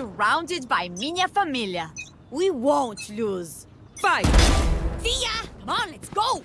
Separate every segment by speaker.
Speaker 1: surrounded by minha família. We won't lose.
Speaker 2: Fight!
Speaker 1: Fia! Come on, let's go!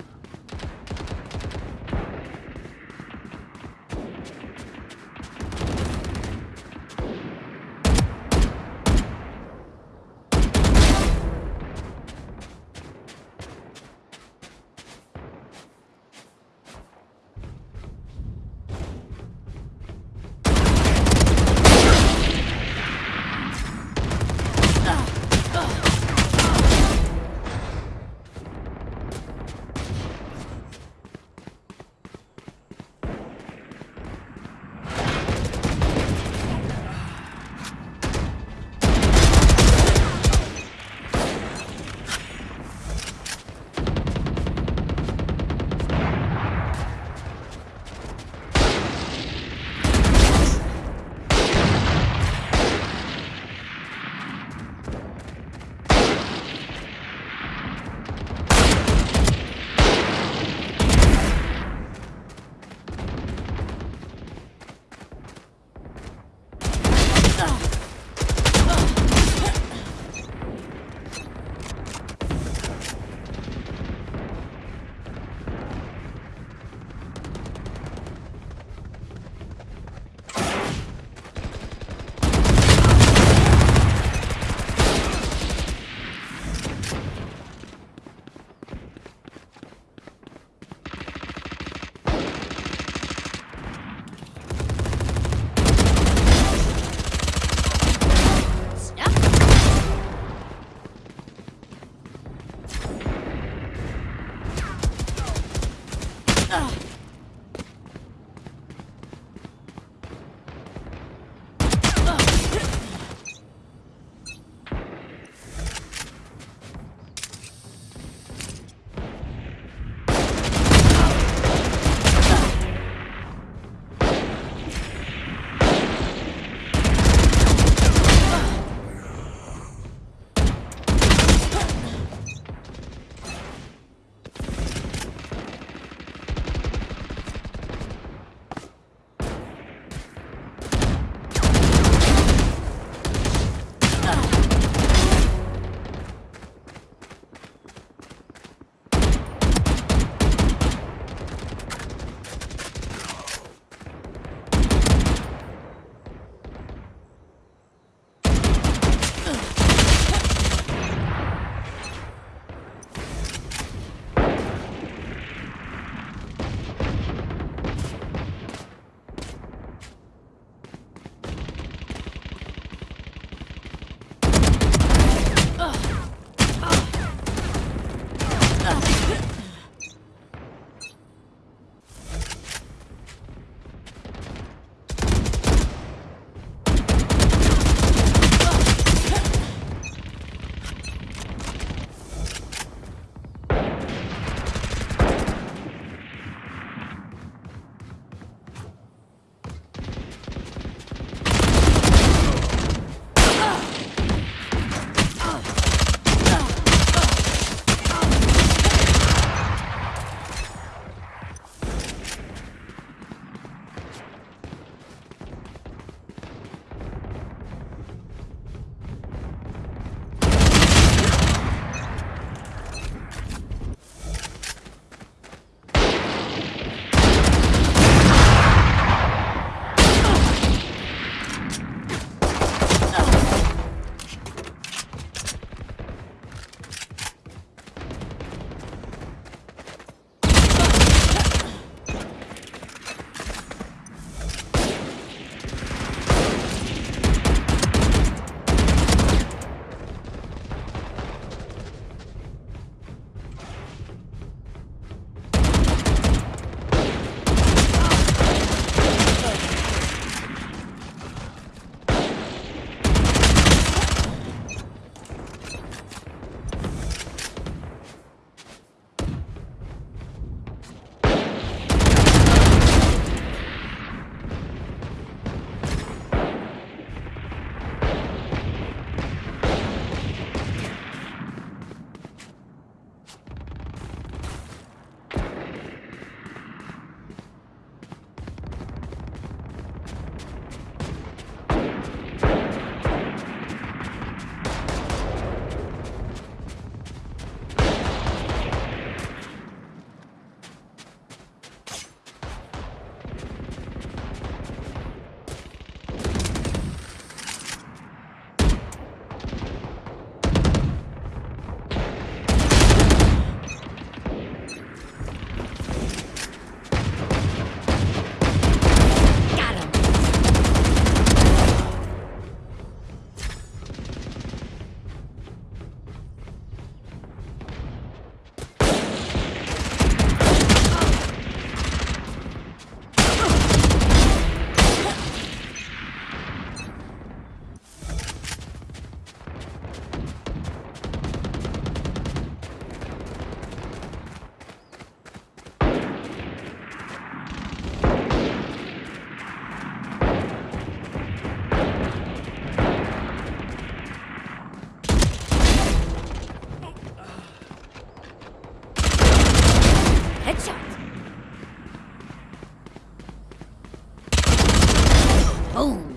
Speaker 1: Boom.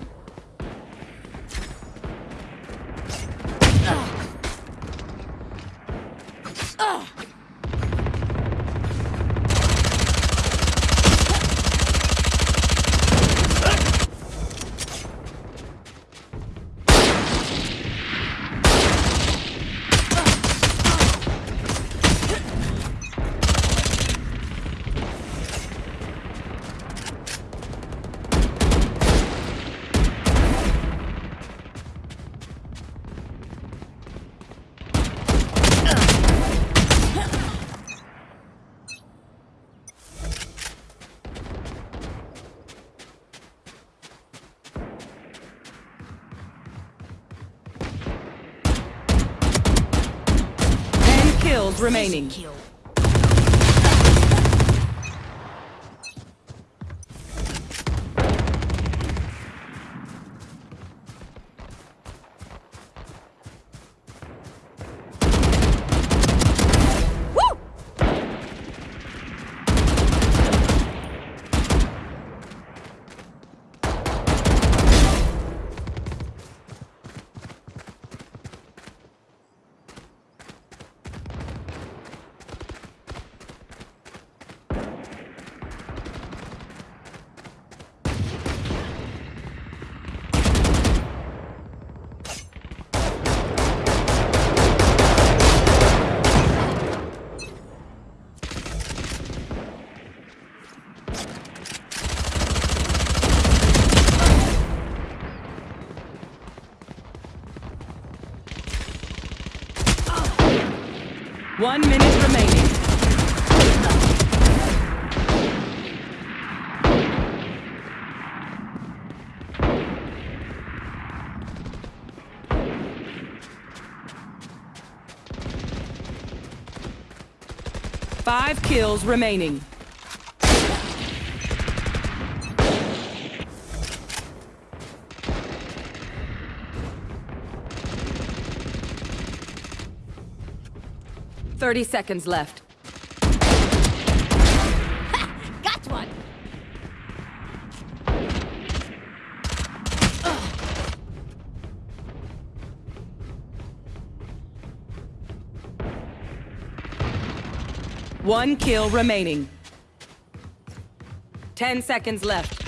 Speaker 2: Remaining.
Speaker 1: Kill.
Speaker 2: Remaining. Five kills remaining. Thirty seconds left.
Speaker 1: Got one.
Speaker 2: One kill remaining. Ten seconds left.